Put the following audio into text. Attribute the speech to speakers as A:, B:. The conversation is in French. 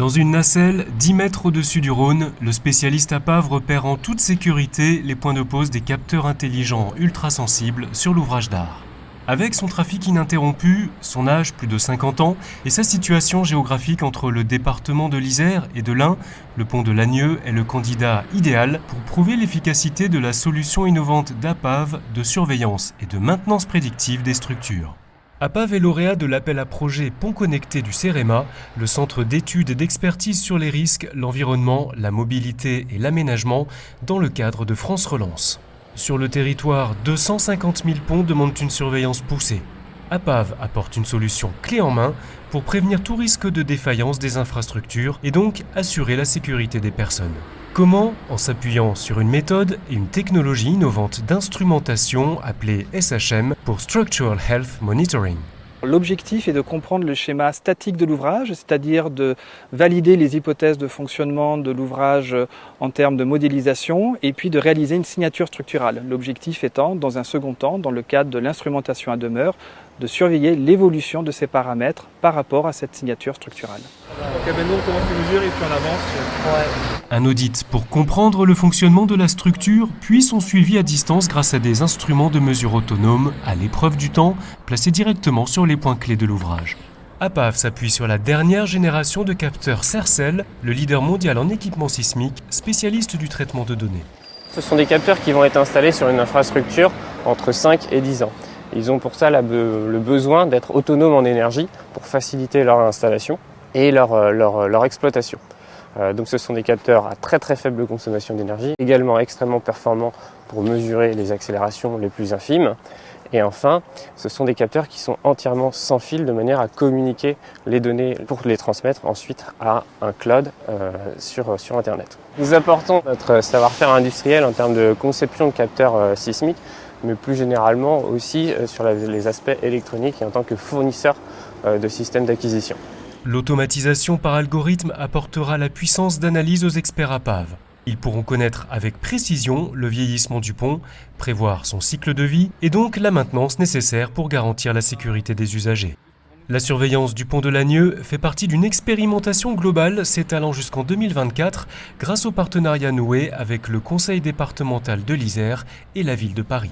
A: Dans une nacelle, 10 mètres au-dessus du Rhône, le spécialiste APAV repère en toute sécurité les points de pose des capteurs intelligents ultrasensibles sur l'ouvrage d'art. Avec son trafic ininterrompu, son âge plus de 50 ans et sa situation géographique entre le département de l'Isère et de l'Ain, le pont de Lagneux est le candidat idéal pour prouver l'efficacité de la solution innovante d'APAV de surveillance et de maintenance prédictive des structures. APAV est lauréat de l'appel à projet Pont Connecté du CEREMA, le centre d'études et d'expertise sur les risques, l'environnement, la mobilité et l'aménagement dans le cadre de France Relance. Sur le territoire, 250 000 ponts demandent une surveillance poussée. APAV apporte une solution clé en main pour prévenir tout risque de défaillance des infrastructures et donc assurer la sécurité des personnes. Comment En s'appuyant sur une méthode et une technologie innovante d'instrumentation appelée SHM pour Structural Health Monitoring.
B: L'objectif est de comprendre le schéma statique de l'ouvrage, c'est-à-dire de valider les hypothèses de fonctionnement de l'ouvrage en termes de modélisation et puis de réaliser une signature structurale. L'objectif étant, dans un second temps, dans le cadre de l'instrumentation à demeure, de surveiller l'évolution de ces paramètres par rapport à cette signature structurale.
C: Donc maintenant on commence les mesures et puis on avance.
A: Un audit pour comprendre le fonctionnement de la structure, puis son suivi à distance grâce à des instruments de mesure autonomes, à l'épreuve du temps, placés directement sur les points clés de l'ouvrage. APAV s'appuie sur la dernière génération de capteurs CERCEL, le leader mondial en équipement sismique, spécialiste du traitement de données.
D: Ce sont des capteurs qui vont être installés sur une infrastructure entre 5 et 10 ans. Ils ont pour ça le besoin d'être autonomes en énergie pour faciliter leur installation et leur, euh, leur exploitation. Euh, donc ce sont des capteurs à très très faible consommation d'énergie, également extrêmement performants pour mesurer les accélérations les plus infimes. Et enfin, ce sont des capteurs qui sont entièrement sans fil de manière à communiquer les données pour les transmettre ensuite à un cloud euh, sur, Internet. Nous apportons notre savoir-faire industriel en termes de conception de capteurs euh, sismiques, mais plus généralement aussi sur les aspects électroniques et en tant que fournisseur de systèmes d'acquisition.
A: L'automatisation par algorithme apportera la puissance d'analyse aux experts APAV. Ils pourront connaître avec précision le vieillissement du pont, prévoir son cycle de vie et donc la maintenance nécessaire pour garantir la sécurité des usagers. La surveillance du pont de Lagneux fait partie d'une expérimentation globale s'étalant jusqu'en 2024 grâce au partenariat noué avec le Conseil départemental de l'Isère et la ville de Paris.